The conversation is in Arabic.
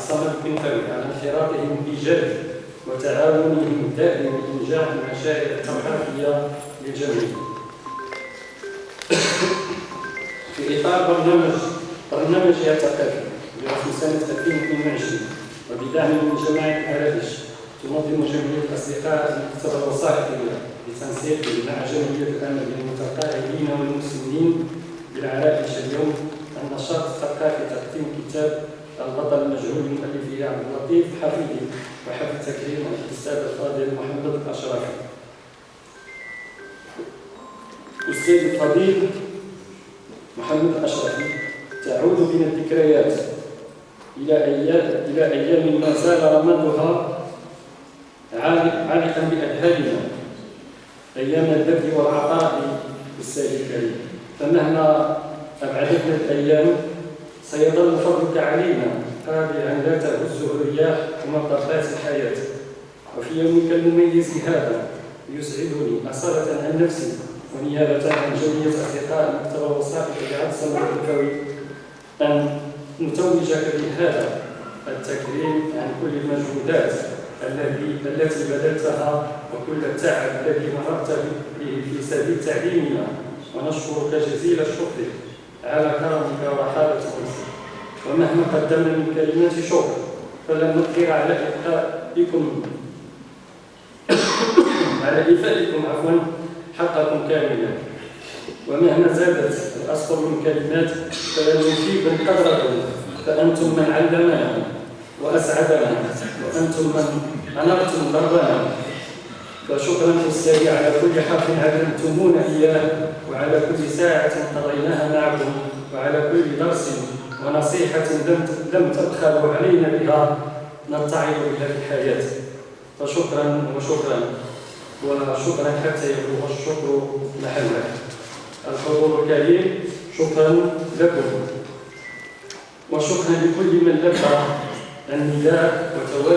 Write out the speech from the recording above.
الصمد بن فوي على انخراطهم الإيجابي وتعاونهم الدائم لإنجاح المشاريع الثقافية للجميع. في إطار برنامج برنامجها الثقافي لرسم سنة 2022 وبدعم من جماعة الأرادش تنظم جمعية الأصدقاء المكتبة الوثائقية لتنسيق مع جمعية الأمل للمتقاعدين والمسلمين بالعرائش اليوم النشاط الثقافي تقديم كتاب البطل المجهول لمؤلفه عبد اللطيف حفيدي وحفل تكريم الاستاذ الفاضل محمد الاشرفي. الاستاذ الفضيل محمد الاشرفي تعود بنا الذكريات إلى أيام إلى أيام ما زال رمادها عالقا بأذهاننا أيام البذل والعطاء بالسيد الكريم فمهما أبعدتنا الأيام سيظل فضلك علينا قابلا لا تهزه الرياح ومطبات الحياة. وفي يومك المميز هذا يسعدني أصالة عن نفسي ونيابة عن جميع أصدقاء الوثائق لعبد الصمد الكوي. أن نتوجك بهذا التكريم عن كل المجهودات التي بذلتها وكل التعب الذي مررت به في سبيل تعليمنا. ونشكرك جزيل الشكر على كرمك ومهما قدمنا من كلمات شكر. فلن نقدر على إيفائكم على إيفائكم عفوا حقكم كاملا. ومهما زادت الأسطر من كلمات فلن نفيد قدركم فأنتم من علمنا وأسعدنا وأنتم من أنرتم دربنا فشكرا أستاذي على كل حق علمتمونا إياه وعلى كل ساعة قضيناها معكم وعلى كل درس ونصيحة لم تبخلوا علينا بها نتعظ بها في الحياة فشكرا وشكرا. وشكرا حتى يبلغ الشكر محله الحضور الكريم شكرا لكم. وشكرا لكل من لبى النداء وتوالى